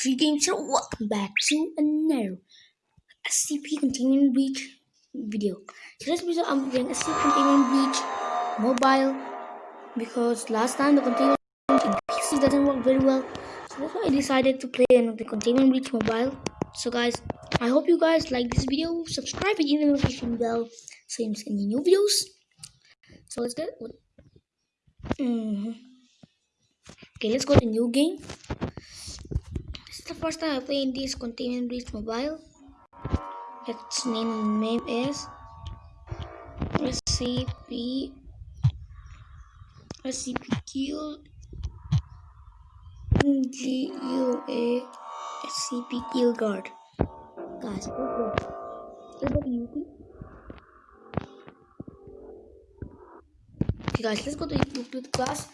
Tree Games here. Welcome back to another SCP Containment Breach video. Today's video I'm doing SCP Containment Breach mobile because last time the containment in PC doesn't work very well. So that's why I decided to play the Containment Breach mobile. So guys, I hope you guys like this video. Subscribe and hit the notification bell so you miss any new videos. So let's get mm-hmm. Okay, let's go to the new game. The first time I play in this Containment Breach mobile. Its name name is SCP SCP Kill G U A SCP Guard. Guys, let's go. Okay, guys, let's go to Euclid class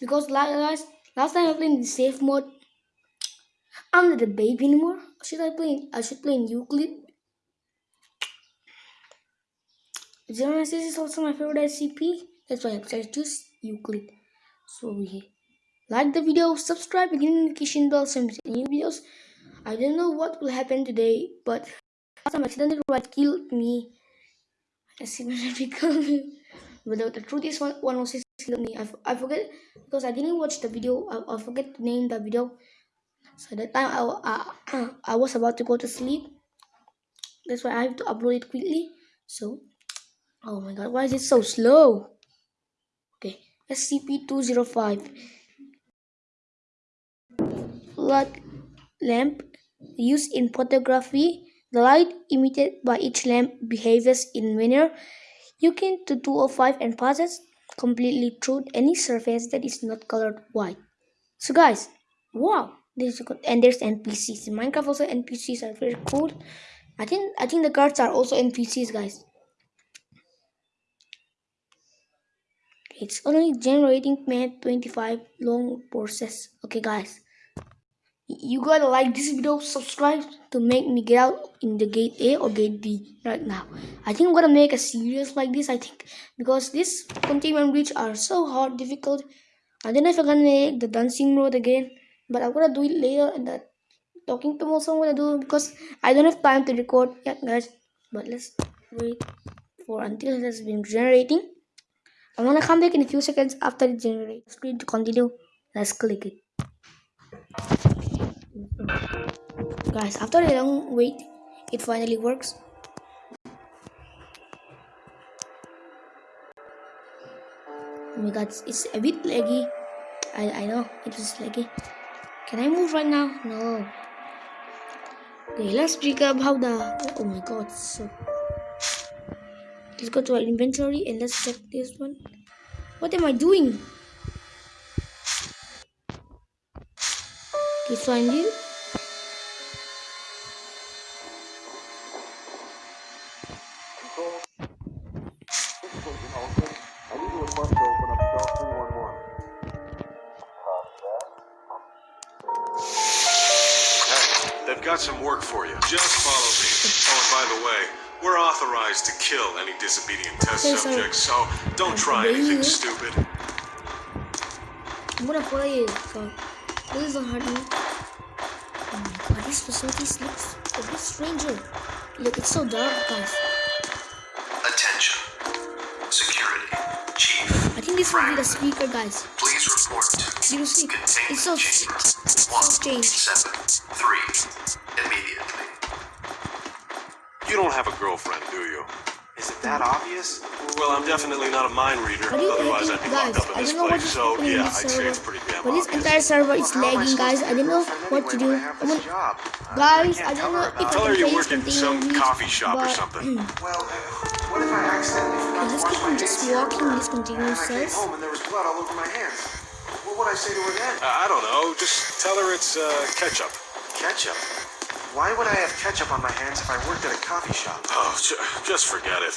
because last last time I played in the safe mode. I'm not a baby anymore. Should I play? In, I should play in Euclid. Genesis is also my favorite SCP. That's why I choose Euclid. So yeah. Like the video, subscribe, and hit the notification bell so new videos. I don't know what will happen today, but last time accidentally right killed me. I see killed me. But the, the truth is, one, one was killed me. I, I forget because I didn't watch the video. I, I forget to name the video. So that time I, I, I was about to go to sleep. That's why I have to upload it quickly. So, oh my god, why is it so slow? Okay, SCP-205. Light lamp used in photography. The light emitted by each lamp behaves in manner you can to 205 and passes completely through any surface that is not colored white. So guys, wow, this. And there's NPCs. In Minecraft also NPCs are very cool. I think I think the guards are also NPCs, guys. It's only generating minute 25 long process. Okay, guys. You gotta like this video, subscribe to make me get out in the gate A or gate B right now. I think I'm gonna make a series like this, I think. Because this containment breach are so hard, difficult. I don't know if I'm gonna make the dancing road again. But I'm gonna do it later and the talking to also I'm gonna do because I don't have time to record yet guys. But let's wait for until it has been generating. I'm gonna come back in a few seconds after it generates. Screen to continue. Let's click it. Guys, after a long wait, it finally works. Oh my god, it's a bit laggy. I, I know, it is laggy. Can I move right now? No. Okay, let's pick up how the... Oh my god, so... Let's go to our inventory and let's check this one. What am I doing? Okay, find you. Got some work for you. Just follow me. Oh, and by the way, we're authorized to kill any disobedient test Okay, subjects, so don't try anything stupid. I'm gonna follow you. So, please don't hurt me. Oh my god, this facility looks a bit stranger. Look, it's so dark, guys. Attention. Security. Chief. I think this will be the speaker, guys. Please report. Seriously, it's so, it's so strange. 173. Immediately. You don't have a girlfriend, do you? Is it that obvious? Well, I'm definitely not a mind reader. What do you Otherwise, I'd be guys? locked up in this know what place. is So, yeah, this I'd say it's pretty damn But this entire server is How am I lagging, guys. I get don't know what to do. I have I'm this gonna- job? Uh, Guys, can't I don't know her if about I it. Tell her can you're play working in this some coffee shop or but- something. Well, what if I accidentally forgot let's to wash keep my on just hands here at walking work? these continuous And I came cells. home and there was blood all over my hands. What would I say to her then? Uh, I don't know. Just tell her it's uh, ketchup. Ketchup? Why would I have ketchup on my hands if I worked at a coffee shop? Oh, ju- just forget it.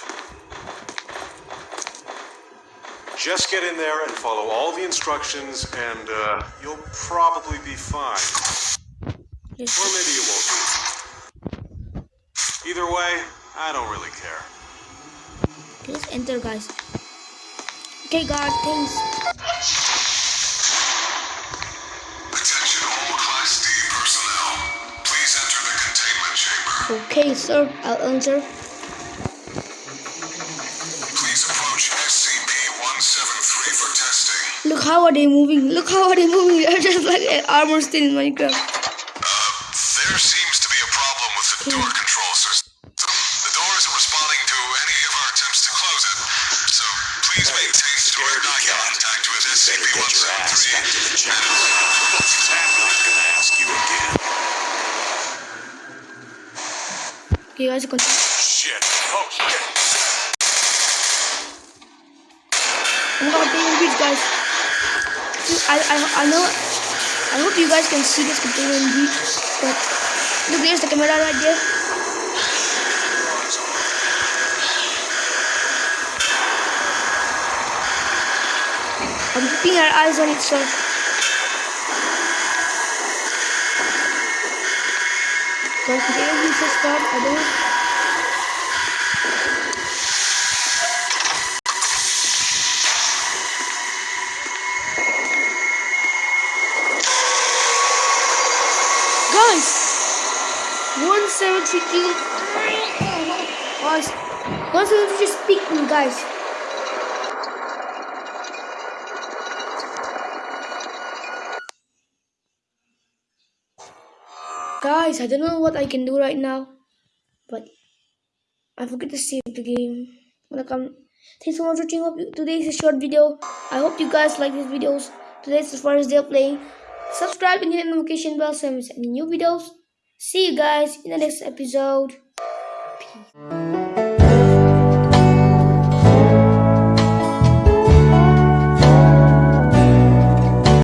Just get in there and follow all the instructions, and uh, you'll probably be fine. Let's Or maybe you won't be. Either way, I don't really care. Let's enter, guys. Okay, guard, thanks. Okay, sir. I'll answer. Please approach SCP-173 for testing. Look how are they moving? Look how are they moving? They're just like an armor stand in Minecraft. Uh, there seems to be a problem with the door control system. The door isn't responding to any of our attempts to close it. So please maintain direct eye contact with SCP-173. I'm not gonna ask you again. Okay, guys, continue. Shit. Oh, shit. I'm gonna be in breach, guys. I, I, I know. I hope you guys can see this container in breach, but look, there's the camera right there. I'm keeping our eyes on it, so. Guys, the alien system, I don't. Guys! 172. Guys, 172 speaking, guys. Guys, I don't know what I can do right now, but I forget to save the game. Welcome. Thanks so much for watching. Hope you, a short video. I hope you guys like these videos. Today's as far as they're playing. Subscribe and hit the notification bell so you miss any new videos. See you guys in the next episode. Peace.